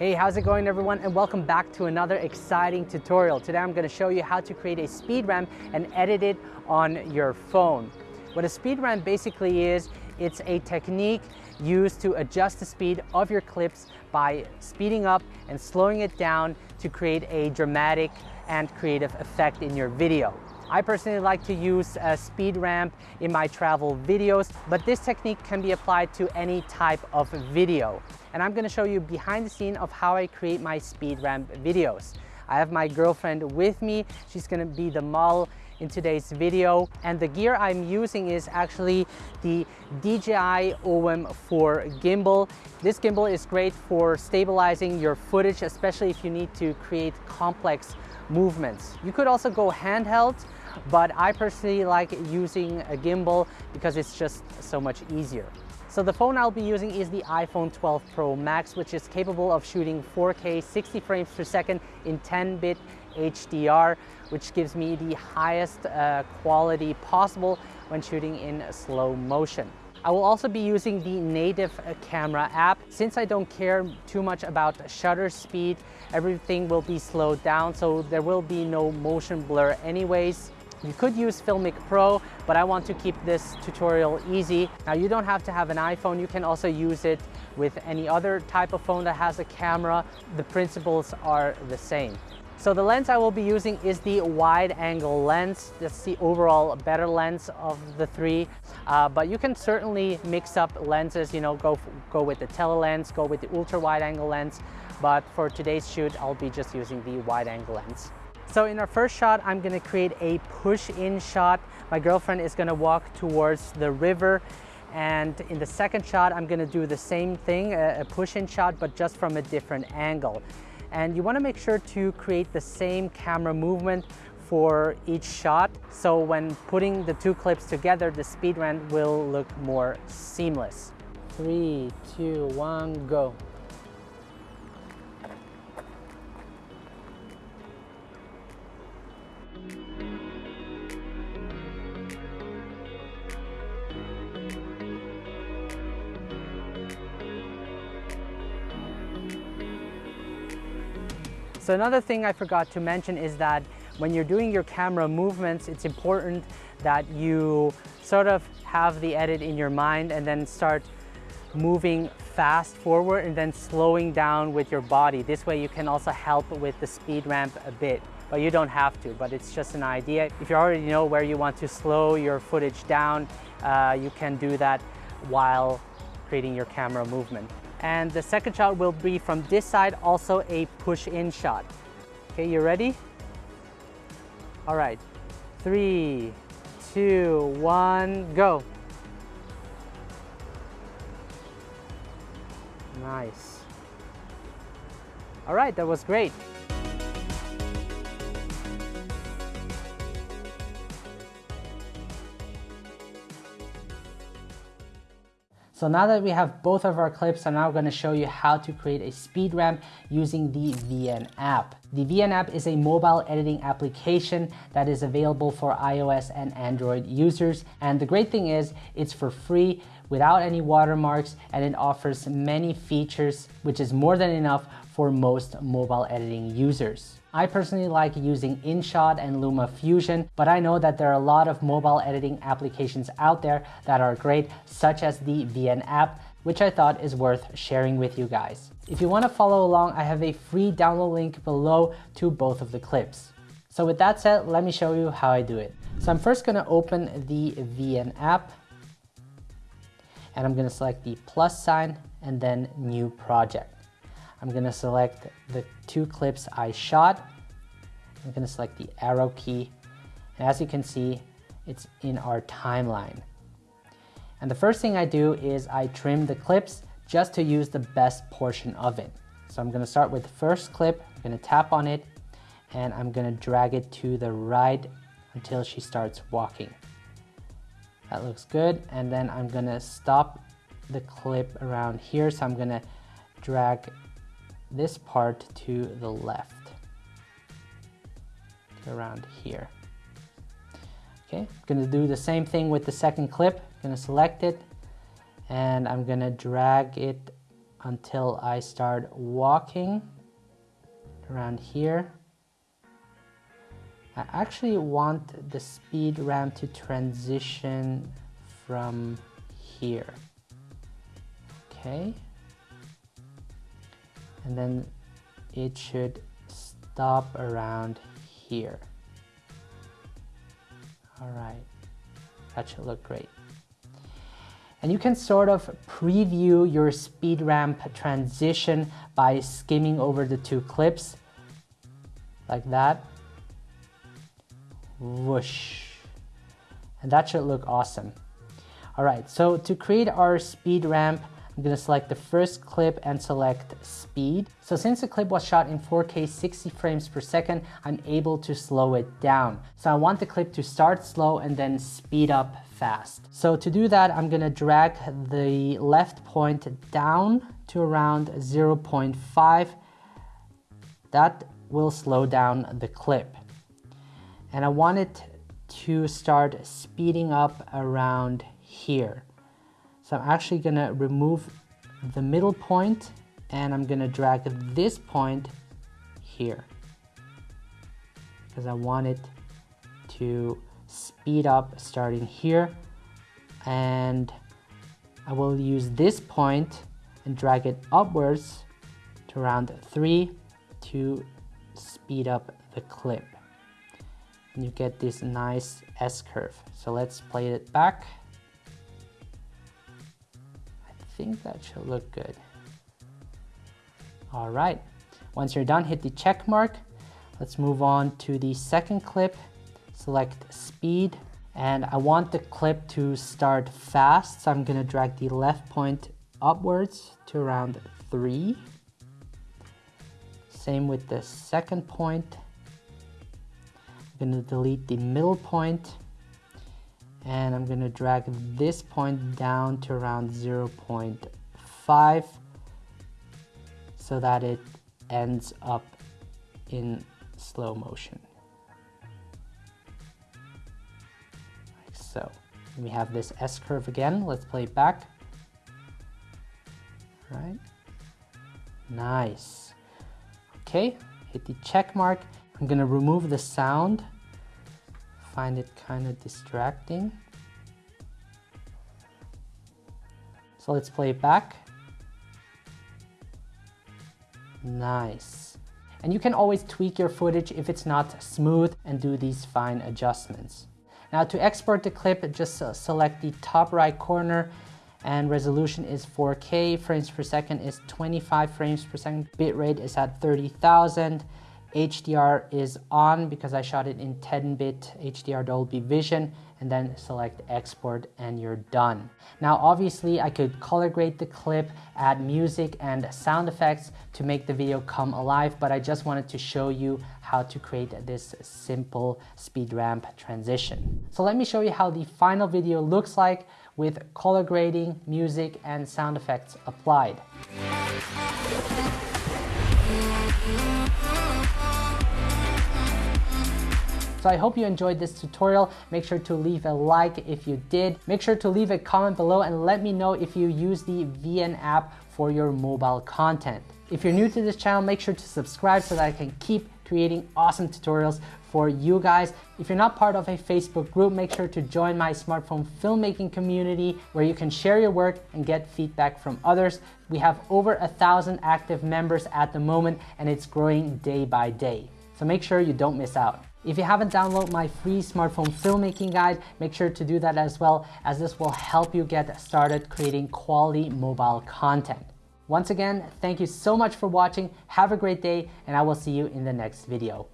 Hey, how's it going everyone? And welcome back to another exciting tutorial. Today I'm gonna show you how to create a speed ramp and edit it on your phone. What a speed ramp basically is, it's a technique used to adjust the speed of your clips by speeding up and slowing it down to create a dramatic and creative effect in your video. I personally like to use a speed ramp in my travel videos, but this technique can be applied to any type of video. And I'm gonna show you behind the scene of how I create my speed ramp videos. I have my girlfriend with me. She's gonna be the model in today's video. And the gear I'm using is actually the DJI OM 4 gimbal. This gimbal is great for stabilizing your footage, especially if you need to create complex movements. You could also go handheld, but I personally like using a gimbal because it's just so much easier. So the phone I'll be using is the iPhone 12 Pro Max, which is capable of shooting 4K 60 frames per second in 10-bit HDR, which gives me the highest uh, quality possible when shooting in slow motion. I will also be using the native uh, camera app. Since I don't care too much about shutter speed, everything will be slowed down, so there will be no motion blur anyways. You could use Filmic Pro, but I want to keep this tutorial easy. Now you don't have to have an iPhone, you can also use it with any other type of phone that has a camera. The principles are the same. So the lens I will be using is the wide angle lens. That's the overall better lens of the three. Uh, but you can certainly mix up lenses, you know, go, go with the tele-lens, go with the ultra wide angle lens. But for today's shoot, I'll be just using the wide angle lens. So in our first shot, I'm gonna create a push-in shot. My girlfriend is gonna walk towards the river. And in the second shot, I'm gonna do the same thing, a push-in shot, but just from a different angle. And you wanna make sure to create the same camera movement for each shot. So when putting the two clips together, the speed ramp will look more seamless. Three, two, one, go. So another thing I forgot to mention is that when you're doing your camera movements, it's important that you sort of have the edit in your mind and then start moving fast forward and then slowing down with your body. This way you can also help with the speed ramp a bit, but you don't have to, but it's just an idea. If you already know where you want to slow your footage down, uh, you can do that while creating your camera movement. And the second shot will be from this side, also a push-in shot. Okay, you ready? All right, three, two, one, go. Nice. All right, that was great. So now that we have both of our clips, I'm now gonna show you how to create a speed ramp using the VN app. The VN app is a mobile editing application that is available for iOS and Android users. And the great thing is it's for free without any watermarks and it offers many features, which is more than enough for most mobile editing users. I personally like using InShot and LumaFusion, but I know that there are a lot of mobile editing applications out there that are great, such as the VN app, which I thought is worth sharing with you guys. If you want to follow along, I have a free download link below to both of the clips. So with that said, let me show you how I do it. So I'm first going to open the VN app and I'm going to select the plus sign and then new project. I'm gonna select the two clips I shot. I'm gonna select the arrow key. And as you can see, it's in our timeline. And the first thing I do is I trim the clips just to use the best portion of it. So I'm gonna start with the first clip, I'm gonna tap on it, and I'm gonna drag it to the right until she starts walking. That looks good. And then I'm gonna stop the clip around here. So I'm gonna drag this part to the left, around here. Okay, I'm gonna do the same thing with the second clip. I'm gonna select it and I'm gonna drag it until I start walking around here. I actually want the speed ramp to transition from here. Okay. And then it should stop around here. All right, that should look great. And you can sort of preview your speed ramp transition by skimming over the two clips like that. Whoosh. And that should look awesome. All right, so to create our speed ramp, I'm gonna select the first clip and select speed. So since the clip was shot in 4K 60 frames per second, I'm able to slow it down. So I want the clip to start slow and then speed up fast. So to do that, I'm gonna drag the left point down to around 0.5. That will slow down the clip. And I want it to start speeding up around here. So I'm actually gonna remove the middle point and I'm gonna drag this point here because I want it to speed up starting here. And I will use this point and drag it upwards to round 3 to speed up the clip. And you get this nice S-curve. So let's play it back think that should look good. All right, once you're done, hit the check mark. Let's move on to the second clip. Select speed, and I want the clip to start fast, so I'm gonna drag the left point upwards to around three. Same with the second point. I'm gonna delete the middle point and I'm gonna drag this point down to around 0.5 so that it ends up in slow motion. Like so. we have this S-curve again. Let's play it back. Right. Nice. Okay, hit the check mark. I'm gonna remove the sound find it kind of distracting. So let's play it back. Nice. And you can always tweak your footage if it's not smooth and do these fine adjustments. Now to export the clip, just uh, select the top right corner and resolution is 4K, frames per second is 25 frames per second, bitrate is at 30,000, HDR is on because I shot it in 10-bit HDR Dolby Vision and then select export and you're done. Now obviously I could color grade the clip, add music and sound effects to make the video come alive but I just wanted to show you how to create this simple speed ramp transition. So let me show you how the final video looks like with color grading, music and sound effects applied. So I hope you enjoyed this tutorial. Make sure to leave a like if you did. Make sure to leave a comment below and let me know if you use the VN app for your mobile content. If you're new to this channel, make sure to subscribe so that I can keep creating awesome tutorials for you guys. If you're not part of a Facebook group, make sure to join my smartphone filmmaking community where you can share your work and get feedback from others. We have over a thousand active members at the moment and it's growing day by day. So make sure you don't miss out. If you haven't downloaded my free smartphone filmmaking guide, make sure to do that as well as this will help you get started creating quality mobile content. Once again, thank you so much for watching. Have a great day and I will see you in the next video.